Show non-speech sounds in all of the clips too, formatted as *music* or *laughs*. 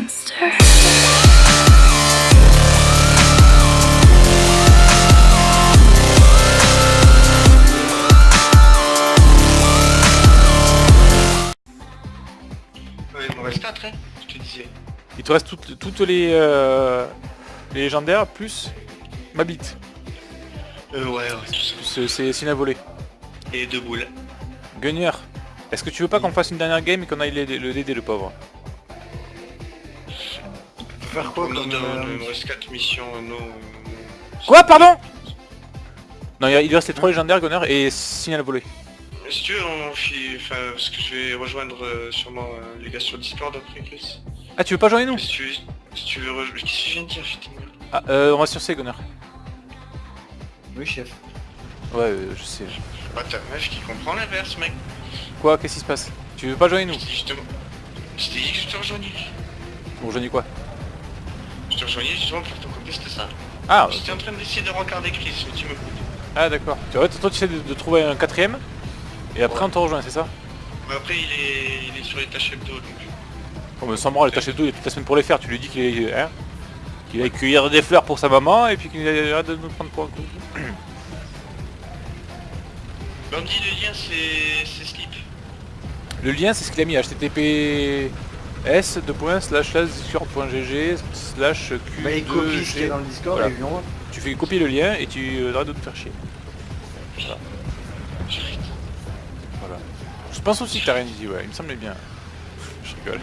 monster. Ouais, il m'en reste 4, hein, je te disais. Il te reste toutes, toutes les, euh, les légendaires plus ma bite. Euh, ouais, ouais, tout ça. Plus euh, c'est Sina volé. Et deux boules. Gunner, est-ce que tu veux pas qu'on fasse une dernière game et qu'on aille l'aider- le DD le pauvre? Faire quoi euh, Il me reste 4 missions, euh, non. Quoi pardon Non il, lui reste les 3 légendaires Gunner et signal volé. euh, Si tu veux, on fit... Enfin, parce que je vais rejoindre euh, sûrement euh, les gars sur Discord après, Chris. Ah tu veux pas joindre nous? Si tu veux, si tu veux rejoindre... Qu'est-ce que je viens de dire, putain Ah euh, on va sur C Gunner. Oui, chef. Ouais euh, je sais. Bah ta meuf qui comprend l'inverse, mec. Quoi Qu'est-ce qui se passe? Tu veux pas joindre nous? Je justement... Je t'ai dit que je te rejoignais. Vous rejoignez quoi? Je te rejoignais justement pour te ça. Ah J'étais en train d'essayer de regarder Chris, mais tu me coupes. Ah d'accord. Tu vois, toi tu essaies de, de trouver un quatrième et après on te rejoint c'est ça? Mais après, il est, il est sur les tâches hebdo, donc... On me semble les tâches dos il a toute la semaine pour les faire. Tu lui dis qu'il est... Hein qu'il aille cueillir des fleurs pour sa maman et puis qu'il arrête de nous prendre pour un coup. *clears throat* Bandit, le lien, c'est... c'est Slip. Le lien c'est ce qu'il a mis https de points slash discord.gg slash q Bah, il copie ce qu'il y a dans le Discord Voilà. et il lui envoie. Tu fais copier le lien et tu euh, arrêtes de te faire chier. Voilà. Je pense aussi que t'as rien dit, ouais, il me semblait bien. Je rigole.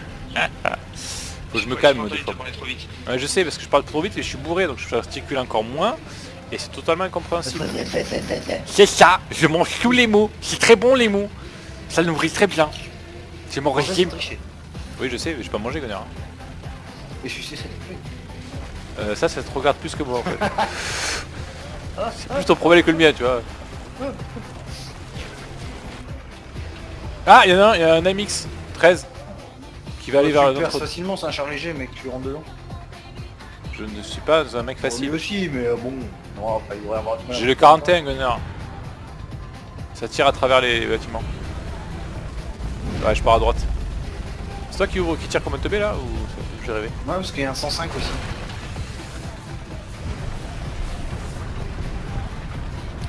Faut que je me calme des fois. Ouais, je sais parce que je parle trop vite et je suis bourré donc je articule encore moins et c'est totalement incompréhensible. *laughs* c'est ça, je mange tous les mots, c'est très bon les mots. Ça nourrit très bien. C'est mon En fait, régime. Oui je sais, mais je peux pas manger Gunnar. Et je suis Euh, ça, ça te regarde plus que moi en fait. *laughs* c'est plus ton problème que le mien, tu vois. Ah, il y en a un, il y a un MX 13 qui va aller vers Tu perds notre... facilement, c'est un char léger, mec, tu rentres dedans. Je ne suis pas un mec facile. aussi, mais euh, bon, non, il devrait avoir J'ai le 41 Gunnar. Ça tire à travers les bâtiments. Ouais, je pars à droite. C'est toi qui ouvre, qui tire comme un teubé là ou j'ai rêvé Ouais, parce qu'il y a un 105 aussi.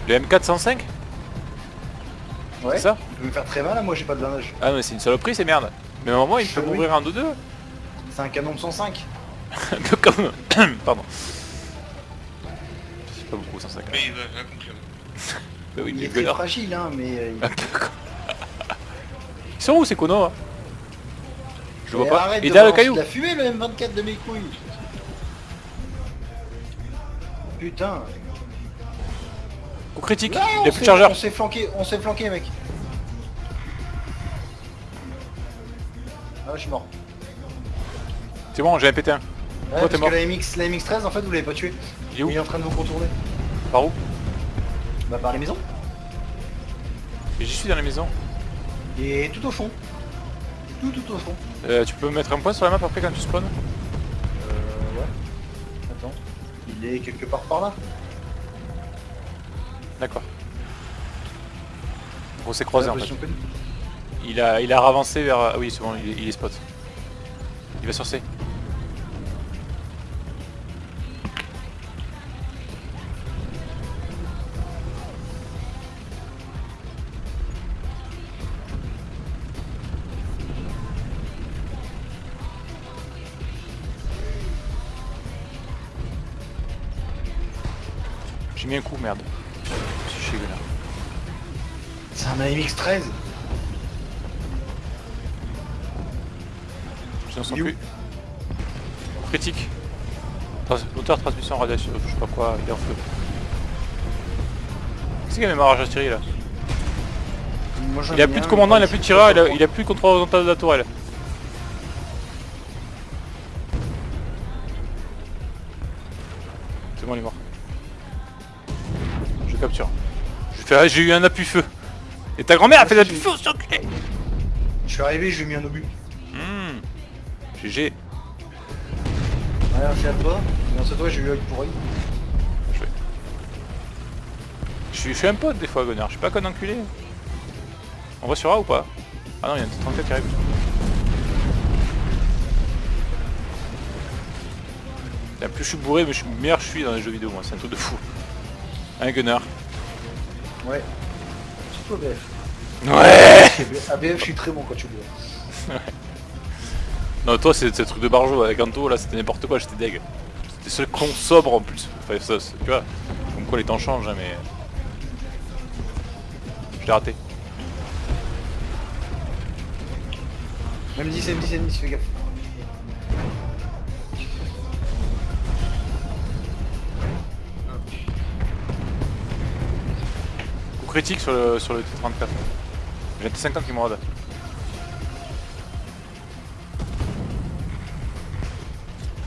Le M405 Ouais. C'est ça Il peut me faire très mal, là, moi j'ai pas de blindage. Ah mais c'est une saloperie, c'est merde. Mais à un moment il peut Ah oui. m'ouvrir un 2-2. C'est un canon de 105. Un peu comme... *coughs* Pardon. C'est pas beaucoup 105. Mais il va conclure. *laughs* Bah oui, Il est très fragile, hein, mais... euh, il- *laughs* Ils sont où ces connards hein? Je vois pas. Il est de derrière le caillou de la fumée, le M24 de mes couilles. Putain. Coup critique, Là, il on a plus s'est- de chargeur. On s'est flanqué, on s'est flanqué, mec. Ah, je suis mort. C'est bon, un pété un. Ouais, t'es parce mort que la, MX, la MX-13, en fait, vous l'avez pas tué. Il est où Il est en train de vous contourner. Par où Bah, par les maisons. Et J'y suis dans la maison. Et tout au fond. Tout, tout au fond. Euh, tu peux mettre un point sur la map après quand tu spawns Euh, ouais. Attends. Il est quelque part par là. D'accord. On s'est croisé en fait. Il a, il a avancé vers... Ah oui, c'est bon, il il est spot. Il va sur C. J'ai mis un coup, merde. Gunnar. C'est un AMX-13. Je ne sens plus. Critique. Moteur, transmission, radiation, je sais pas quoi, il est en feu. Qu'est-ce qu'il y a même à tirer là Moi, Il a plus de commandant, il a plus de tireur, il a, il a plus de contrôle horizontal de la tourelle. C'est bon, il est mort. Capture. Ah, j'ai eu un appui feu. Et ta grand-mère a fait l'appui feu, sur clé Je suis arrivé, je lui ai mis un obus. GG. Ouais, à toi. À toi, j'ai eu. Je suis, je suis un pote des fois, Gonard. Je suis pas con enculé. On va sur A ou pas? Ah non, il y a un T34 qui arrive. Plus je suis bourré, mais je suis meilleur je suis dans les jeux vidéo, moi. C'est un truc de fou. Un gunner. Ouais. Surtout ABF. Ouais ABF, je suis très bon quand tu bois. *laughs* Non, toi, c'est un truc de barjo. Avec Anto, là, c'était n'importe quoi. J'étais deg. C'était seul con sobre en plus. Enfin, ça, tu vois. Comme quoi les temps changent, hein, mais. Je l'ai raté. M10, M10, M10, fais gaffe. Critique sur le, sur le T34. J'ai un T50 qui me rôde.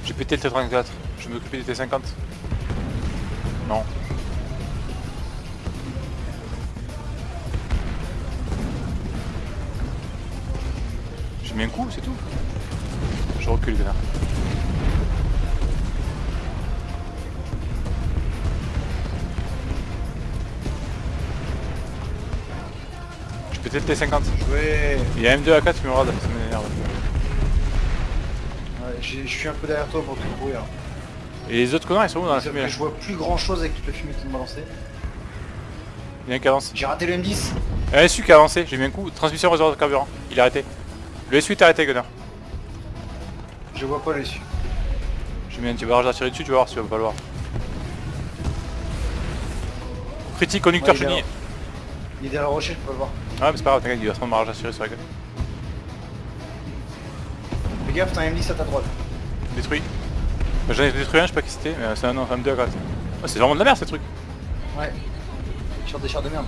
J'ai pété le T34. Je vais m'occuper des T50. Non. J'ai mis un coup, c'est tout. Je recule, connard. Le T50. Ouais. Il y a M2 A4 qui me rôde, ça m'énerve. Ouais, je suis un peu derrière toi pour te courir. Et les autres connards ils sont où dans la fumée là je vois plus grand chose avec toute la fumée qui me balançait. Il y a un qui avance. J'ai raté le M10. Un SU qui a avancé, j'ai mis un coup. Transmission réservoir de carburant. Il est arrêté. Le SU est arrêté, Gunner. Je vois pas le dessus. J'ai mis un petit barrage d'artillerie dessus, tu vas voir si tu vas pas le voir. Critique, conducteur Ouais, il est chenille. Il est derrière le rocher, je peux pas le voir. Ouais, mais c'est pas grave, t'inquiète, il va se prendre barrage d'artillerie sur la gueule. Fais gaffe, t'as un M10 à ta droite. Détruit. J'en ai détruit un, je sais pas qui c'était, mais c'est un, un M2 à 4. c'est vraiment de la merde ces trucs. Ouais. Sur des chars de merde.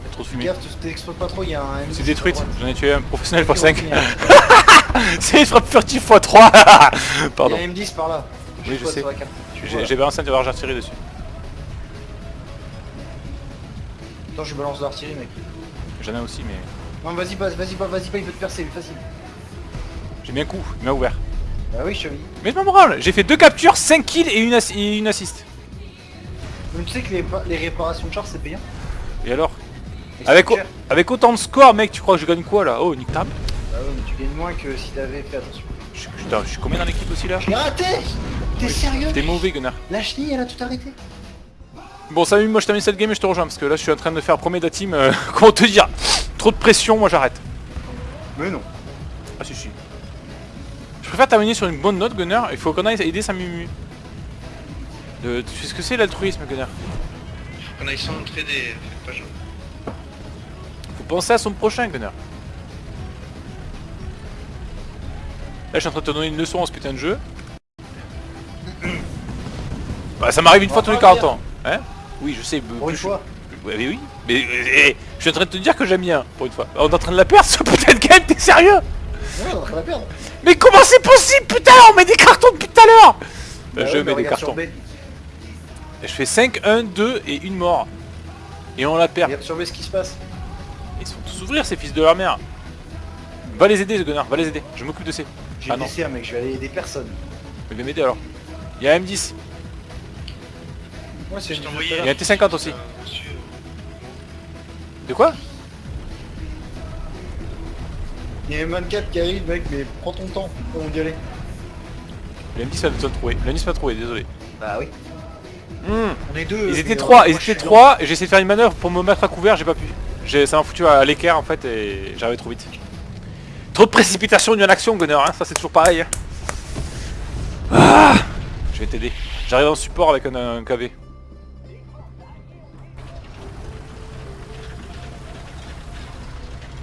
Il y a trop de Fais fumée. gaffe, tu t'exposes pas trop, il y a un M10. C'est détruite, droite. j'en ai tué un professionnel x Il 5. y a c'est une frappe furtive x 3 *laughs* Pardon. un M10 par là. Oui, je sais. J'ai balancé un barrage d'artillerie dessus. Attends, je balance de l'artillerie, mec. J'en ai aussi, mais. Non, vas-y, vas-y, pas, vas-y, pas, il peut te percer, lui, facile. J'ai mis un coup, il m'a ouvert. Bah oui, dis. Mais je m'en branle, j'ai fait deux captures, 5 kills et une, ass- et une assist. Mais tu sais que les, pa- les réparations de chars, c'est payant Et alors Et avec, avec autant de score, mec, tu crois que je gagne quoi là? Oh, nique ta. Bah ouais, mais tu gagnes moins que si t'avais fait attention. Je, je suis combien dans l'équipe aussi là? J'ai raté T'es sérieux T'es mauvais, Gunnar. La chenille, elle a tout arrêté. Bon, salut, moi je termine cette game et je te rejoins parce que là je suis en train de faire premier de la team. euh, *laughs* comment te dire Trop de pression, moi j'arrête. Mais non. Ah, si, si. Je préfère terminer sur une bonne note, Gunnar. Il faut qu'on aille aider sa mumu. De- tu sais ce que c'est l'altruisme, Gunnar Faut qu'on aille s'entraider, pas genre. Faut penser à son prochain, Gunnar. Là, je suis en train de te donner une leçon en ce putain de jeu. Bah, ça m'arrive une On fois tous les pas 40 ans. Hein? Oui, je sais. Pour une je- fois. Ouais, mais oui. Mais eh, eh, je suis en train de te dire que j'aime bien, pour une fois. On est en train de la perdre, ce putain de game, t'es sérieux? Ouais, on va la perdre. Mais comment c'est possible, putain On met des cartons depuis tout à l'heure Bah Je ouais, mais mets des cartons. Et je fais 5, 1, 2 et une mort. Et on la perd. Regarde sur B ce qui se passe. Ils sont tous ouvrir, ces fils de leur mère. Va les aider, ce gunner, va les aider. Je m'occupe de ces. J'ai Ah mec, je vais aller aider personne. Mais viens m'aider alors. Il y a un M10. Ouais, c'est. Il y a un T50 aussi. De quoi Il y a un 24 qui arrive, mec, mais prends ton temps. Comment y aller Le M10 va besoin de trouver. Le M10 va trouver, désolé. Bah oui. Hmm. On est deux. Ils étaient trois, ils étaient trois, et j'ai essayé de faire une manœuvre pour me mettre à couvert, j'ai pas pu. Ça m'a foutu à l'équerre en fait et j'arrivais trop vite. Trop de précipitation d'une action, Gunner, hein, ça c'est toujours pareil. hein. Ah je vais t'aider. J'arrive en support avec un, un KV.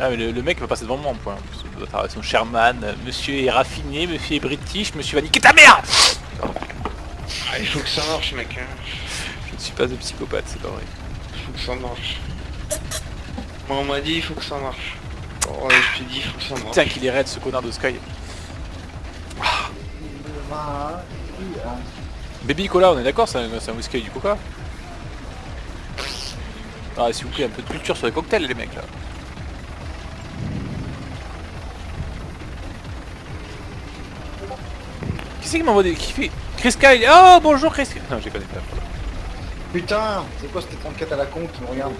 Ah mais le, le mec va passer devant moi en point. Son Sherman, monsieur est raffiné, monsieur est british, monsieur va niquer ta mère Ah, il faut que ça marche, mec. Hein. Je ne suis pas un psychopathe, c'est pas vrai. Il faut que ça marche. Moi, on m'a dit, il faut que ça marche. Oh, ouais, je te dis, il faut que ça marche. Putain qu'il est raide ce connard de Sky. Baby Cola, on est d'accord, c'est un, whisky du coca Ah s'il vous plaît, un peu de culture sur les cocktails les mecs là. C'est qui m'envoie des... qui fait... Chris Kyle Oh bonjour Chris Non j'ai connais pas. Putain, c'est quoi cette 34 à la con qui me regarde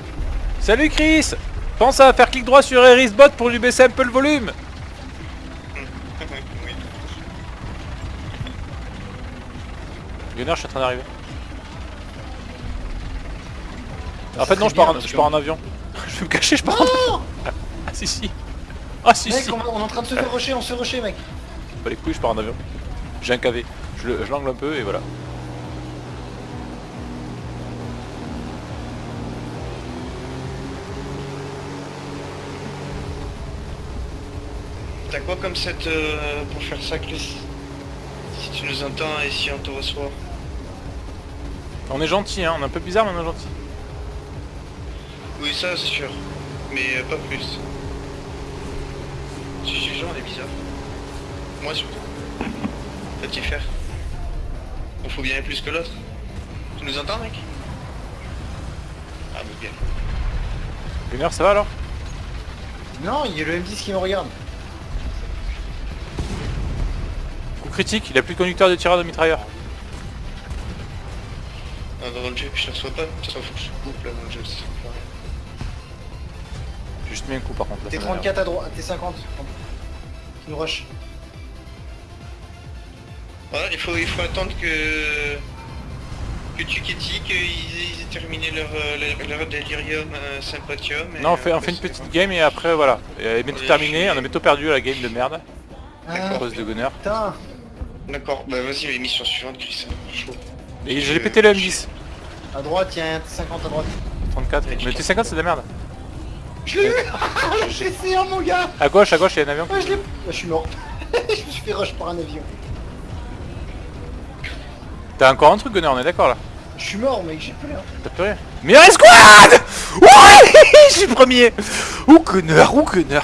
Salut Chris Pense à faire clic droit sur Erisbot pour lui baisser un peu le volume. *laughs* Gunner, je suis en train d'arriver. En fait non, je pars, en, je pars en avion. *laughs* je vais me cacher, je pars en avion. *laughs* Ah si si. Ah si Mec, si. on, on est en train de se faire rusher, on se fait rusher, mec. Pas les couilles, je pars en avion. J'ai un KV. Je le- je l'angle un peu et voilà. T'as quoi comme set euh, pour faire ça, Chris? Si tu nous entends et si on te reçoit. On est gentil, hein. On est un peu bizarre, mais on est gentil. Oui, ça c'est sûr. Mais euh, pas plus. Si je suis genre, on est bizarre. Moi surtout. Faire. On faut bien plus que l'autre. Tu nous entends, mec? Ah, mais bien. Gunner, ça va alors? Non, il y a le M10 qui me regarde. Coup critique, il a plus de conducteur de tireur de mitrailleur. Ah, dans le jeu, je te reçois pas. Ça faut que je coupe là dans le jeu. ça sert à rien. J'ai juste mis un coup par contre. m'énerve. T34 à droite, T50. Qui nous rush. Voilà, il faut, il faut attendre que que tu Kitty, qu'ils ils aient terminé leur, euh, leur, leur délirium euh, sympathium. et Non, on fait, on après, fait une petite bon. game et après voilà. Et Elle est bientôt je suis- on a bientôt perdu la game de merde. À Ah, cause de Gunner. putain. D'accord, bah vas-y, mais mission suivante, Chris. Chaud. Et j'ai pété le M10. À droite, il y a un T50 à droite. 34. Mais T50 c'est de la merde. Je l'ai eu *laughs* Je l'ai fait, hein, mon gars À gauche, à gauche, il y a un avion. Ouais, je l'ai... Ah, je suis mort. *laughs* je me suis fait rush par un avion. T'as encore un truc Gunner, on est d'accord là Je suis mort, mec, j'ai plus rien. T'as plus rien Mais squad Ouais *laughs* Je suis premier Ou Gunner, ou Gunner